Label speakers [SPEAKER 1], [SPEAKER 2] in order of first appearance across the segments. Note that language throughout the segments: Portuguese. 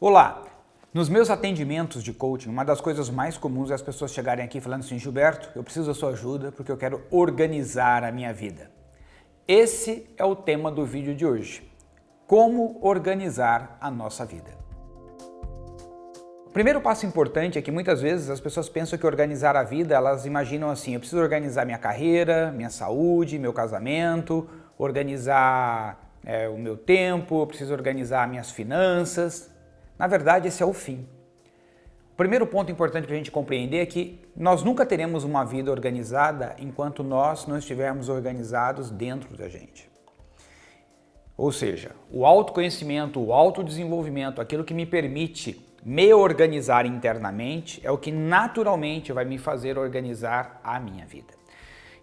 [SPEAKER 1] Olá! Nos meus atendimentos de coaching, uma das coisas mais comuns é as pessoas chegarem aqui falando assim, Gilberto, eu preciso da sua ajuda porque eu quero organizar a minha vida. Esse é o tema do vídeo de hoje. Como organizar a nossa vida. O primeiro passo importante é que muitas vezes as pessoas pensam que organizar a vida, elas imaginam assim, eu preciso organizar minha carreira, minha saúde, meu casamento, organizar é, o meu tempo, eu preciso organizar minhas finanças. Na verdade, esse é o fim. O primeiro ponto importante para a gente compreender é que nós nunca teremos uma vida organizada enquanto nós não estivermos organizados dentro da gente. Ou seja, o autoconhecimento, o autodesenvolvimento, aquilo que me permite me organizar internamente é o que naturalmente vai me fazer organizar a minha vida.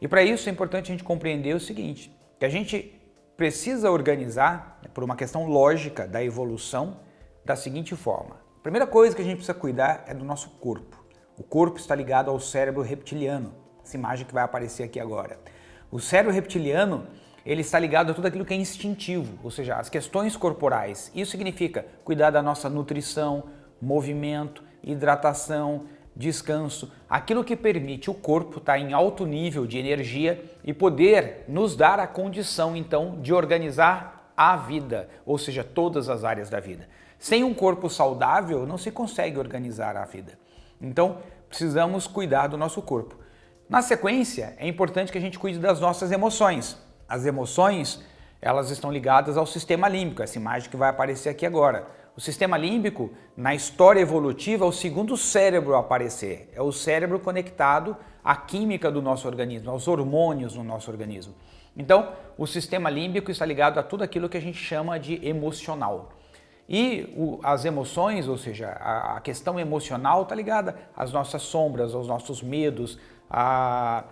[SPEAKER 1] E para isso é importante a gente compreender o seguinte, que a gente precisa organizar, por uma questão lógica da evolução, da seguinte forma. A primeira coisa que a gente precisa cuidar é do nosso corpo. O corpo está ligado ao cérebro reptiliano, essa imagem que vai aparecer aqui agora. O cérebro reptiliano ele está ligado a tudo aquilo que é instintivo, ou seja, as questões corporais. Isso significa cuidar da nossa nutrição, movimento, hidratação, descanso, aquilo que permite o corpo estar em alto nível de energia e poder nos dar a condição então de organizar a vida, ou seja, todas as áreas da vida. Sem um corpo saudável não se consegue organizar a vida. Então precisamos cuidar do nosso corpo. Na sequência, é importante que a gente cuide das nossas emoções. As emoções, elas estão ligadas ao sistema límbico, essa imagem que vai aparecer aqui agora. O sistema límbico, na história evolutiva, é o segundo cérebro a aparecer. É o cérebro conectado à química do nosso organismo, aos hormônios no nosso organismo. Então, o sistema límbico está ligado a tudo aquilo que a gente chama de emocional. E o, as emoções, ou seja, a, a questão emocional está ligada às nossas sombras, aos nossos medos, a,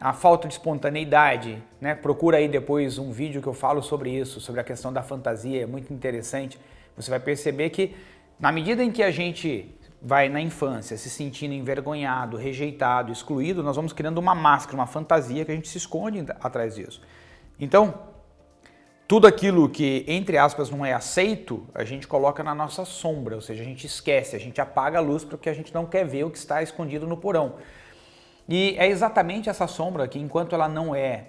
[SPEAKER 1] a falta de espontaneidade. Né? Procura aí depois um vídeo que eu falo sobre isso, sobre a questão da fantasia, é muito interessante. Você vai perceber que na medida em que a gente vai na infância se sentindo envergonhado, rejeitado, excluído, nós vamos criando uma máscara, uma fantasia que a gente se esconde atrás disso. Então, tudo aquilo que, entre aspas, não é aceito, a gente coloca na nossa sombra, ou seja, a gente esquece, a gente apaga a luz porque a gente não quer ver o que está escondido no porão. E é exatamente essa sombra que, enquanto ela não é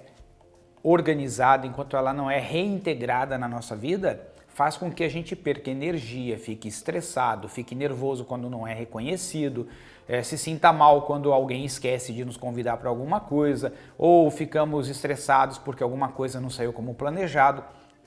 [SPEAKER 1] organizada, enquanto ela não é reintegrada na nossa vida, faz com que a gente perca energia, fique estressado, fique nervoso quando não é reconhecido, é, se sinta mal quando alguém esquece de nos convidar para alguma coisa, ou ficamos estressados porque alguma coisa não saiu como planejado.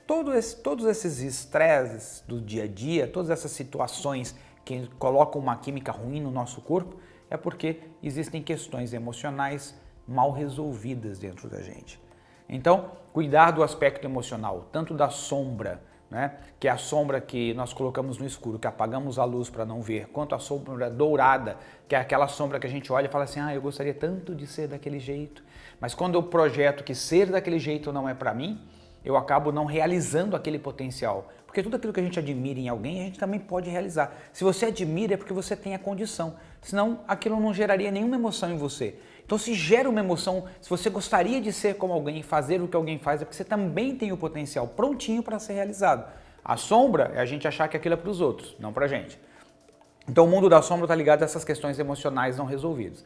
[SPEAKER 1] Todo esse, todos esses estresses do dia a dia, todas essas situações que colocam uma química ruim no nosso corpo, é porque existem questões emocionais mal resolvidas dentro da gente. Então, cuidar do aspecto emocional, tanto da sombra, né? que é a sombra que nós colocamos no escuro, que apagamos a luz para não ver, quanto a sombra dourada, que é aquela sombra que a gente olha e fala assim, ah, eu gostaria tanto de ser daquele jeito, mas quando eu projeto que ser daquele jeito não é para mim, eu acabo não realizando aquele potencial. Porque tudo aquilo que a gente admira em alguém, a gente também pode realizar. Se você admira é porque você tem a condição, senão aquilo não geraria nenhuma emoção em você. Então se gera uma emoção, se você gostaria de ser como alguém, fazer o que alguém faz, é porque você também tem o potencial prontinho para ser realizado. A sombra é a gente achar que aquilo é para os outros, não para a gente. Então o mundo da sombra está ligado a essas questões emocionais não resolvidas.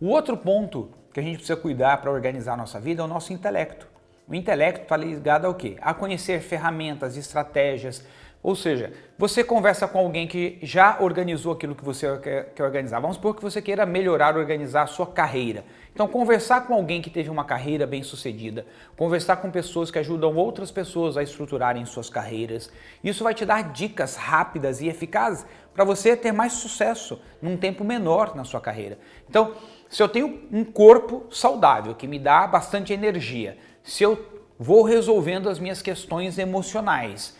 [SPEAKER 1] O outro ponto que a gente precisa cuidar para organizar a nossa vida é o nosso intelecto. O intelecto está ligado ao quê? A conhecer ferramentas, estratégias, ou seja, você conversa com alguém que já organizou aquilo que você quer, organizar. Vamos supor que você queira melhorar, organizar a sua carreira. Então, conversar com alguém que teve uma carreira bem sucedida, conversar com pessoas que ajudam outras pessoas a estruturarem suas carreiras. Isso vai te dar dicas rápidas e eficazes para você ter mais sucesso num tempo menor na sua carreira. Então, se eu tenho um corpo saudável, que me dá bastante energia, se eu vou resolvendo as minhas questões emocionais,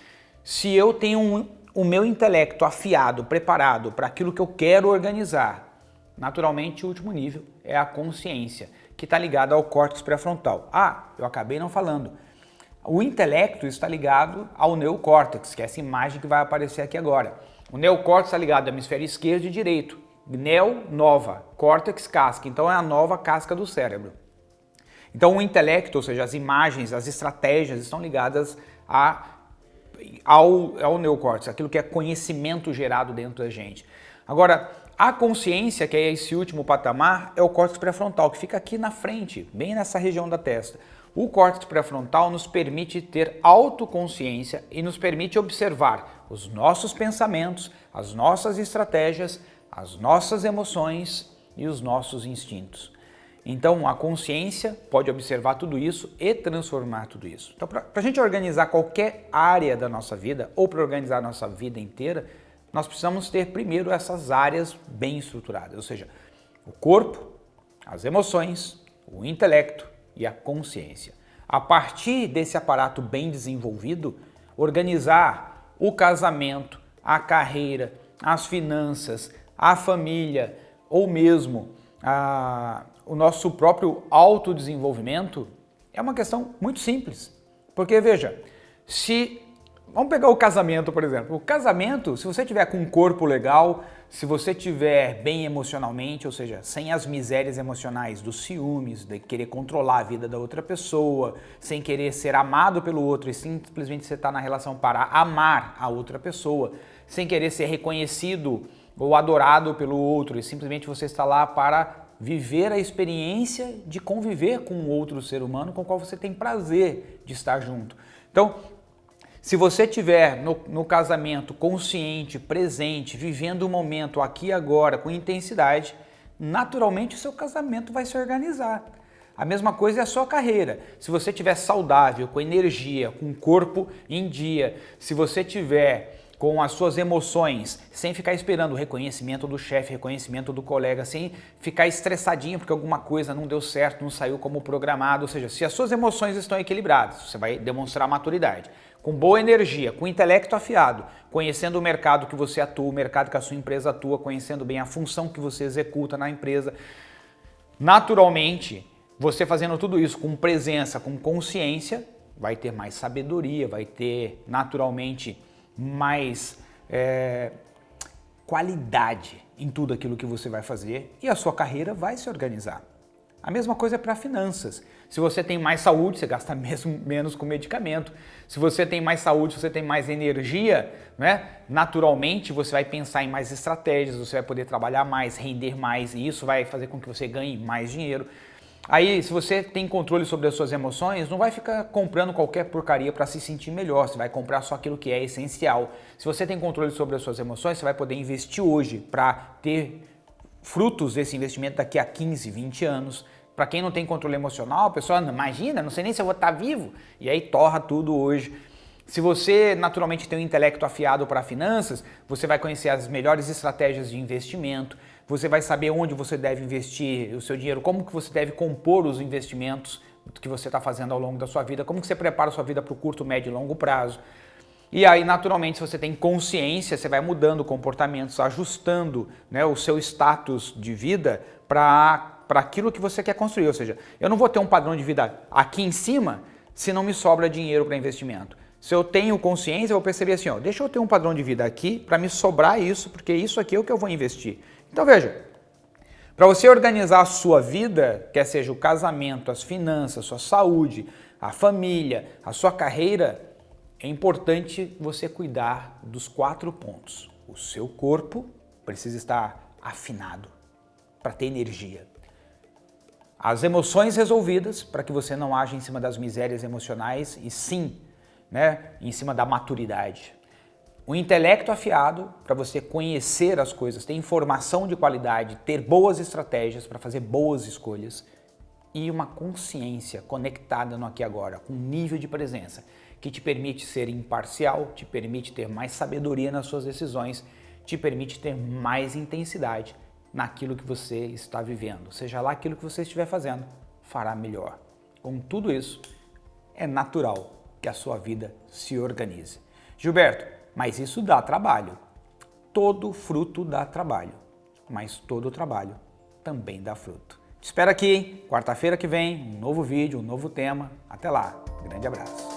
[SPEAKER 1] se eu tenho um, o meu intelecto afiado, preparado para aquilo que eu quero organizar, naturalmente o último nível é a consciência, que está ligada ao córtex pré-frontal. Ah, eu acabei não falando. O intelecto está ligado ao neocórtex, que é essa imagem que vai aparecer aqui agora. O neocórtex está ligado ao hemisfério esquerdo e direito. Neo, nova, córtex, casca. Então é a nova casca do cérebro. Então o intelecto, ou seja, as imagens, as estratégias estão ligadas a ao, ao neocórtex, aquilo que é conhecimento gerado dentro da gente. Agora, a consciência, que é esse último patamar, é o córtex pré-frontal, que fica aqui na frente, bem nessa região da testa. O córtex pré-frontal nos permite ter autoconsciência e nos permite observar os nossos pensamentos, as nossas estratégias, as nossas emoções e os nossos instintos. Então, a consciência pode observar tudo isso e transformar tudo isso. Então, para a gente organizar qualquer área da nossa vida ou para organizar a nossa vida inteira, nós precisamos ter primeiro essas áreas bem estruturadas, ou seja, o corpo, as emoções, o intelecto e a consciência. A partir desse aparato bem desenvolvido, organizar o casamento, a carreira, as finanças, a família ou mesmo a, o nosso próprio autodesenvolvimento é uma questão muito simples. Porque veja, se Vamos pegar o casamento, por exemplo. O casamento, se você tiver com um corpo legal, se você tiver bem emocionalmente, ou seja, sem as misérias emocionais dos ciúmes, de querer controlar a vida da outra pessoa, sem querer ser amado pelo outro e simplesmente você está na relação para amar a outra pessoa, sem querer ser reconhecido ou adorado pelo outro e simplesmente você está lá para viver a experiência de conviver com outro ser humano com o qual você tem prazer de estar junto. Então, se você tiver no, no, casamento consciente, presente, vivendo o momento aqui e agora com intensidade, naturalmente o seu casamento vai se organizar. A mesma coisa é a sua carreira. Se você tiver saudável, com energia, com corpo em dia, se você tiver com as suas emoções, sem ficar esperando o reconhecimento do chefe, reconhecimento do colega, sem ficar estressadinho porque alguma coisa não deu certo, não saiu como programado, ou seja, se as suas emoções estão equilibradas, você vai demonstrar maturidade. Com boa energia, com intelecto afiado, conhecendo o mercado que você atua, o mercado que a sua empresa atua, conhecendo bem a função que você executa na empresa, naturalmente, você fazendo tudo isso com presença, com consciência, vai ter mais sabedoria, vai ter naturalmente mais é, qualidade em tudo aquilo que você vai fazer e a sua carreira vai se organizar. A mesma coisa é para finanças. Se você tem mais saúde, você gasta mesmo, menos com medicamento. Se você tem mais saúde, você tem mais energia, né? naturalmente você vai pensar em mais estratégias, você vai poder trabalhar mais, render mais e isso vai fazer com que você ganhe mais dinheiro. Aí, se você tem controle sobre as suas emoções, não vai ficar comprando qualquer porcaria para se sentir melhor, você vai comprar só aquilo que é essencial. Se você tem controle sobre as suas emoções, você vai poder investir hoje para ter frutos desse investimento daqui a 15, 20 anos. Para quem não tem controle emocional, a pessoa imagina, não sei nem se eu vou estar tá vivo, e aí torra tudo hoje. Se você naturalmente tem um intelecto afiado para finanças, você vai conhecer as melhores estratégias de investimento, você vai saber onde você deve investir o seu dinheiro, como que você deve compor os investimentos que você está fazendo ao longo da sua vida, como que você prepara a sua vida para o curto, médio e longo prazo. E aí, naturalmente, se você tem consciência, você vai mudando comportamentos, ajustando né, o seu status de vida para aquilo que você quer construir. Ou seja, eu não vou ter um padrão de vida aqui em cima se não me sobra dinheiro para investimento. Se eu tenho consciência, eu vou perceber assim, ó, deixa eu ter um padrão de vida aqui para me sobrar isso, porque isso aqui é o que eu vou investir. Então veja, para você organizar a sua vida, quer seja o casamento, as finanças, sua saúde, a família, a sua carreira, é importante você cuidar dos quatro pontos. O seu corpo precisa estar afinado para ter energia. As emoções resolvidas para que você não age em cima das misérias emocionais e sim né, em cima da maturidade. O intelecto afiado para você conhecer as coisas, ter informação de qualidade, ter boas estratégias para fazer boas escolhas e uma consciência conectada no aqui e agora, com um nível de presença que te permite ser imparcial, te permite ter mais sabedoria nas suas decisões, te permite ter mais intensidade naquilo que você está vivendo. Seja lá aquilo que você estiver fazendo, fará melhor. Com tudo isso, é natural que a sua vida se organize. Gilberto, mas isso dá trabalho. Todo fruto dá trabalho, mas todo trabalho também dá fruto. Te espero aqui, quarta-feira que vem, um novo vídeo, um novo tema. Até lá, grande abraço.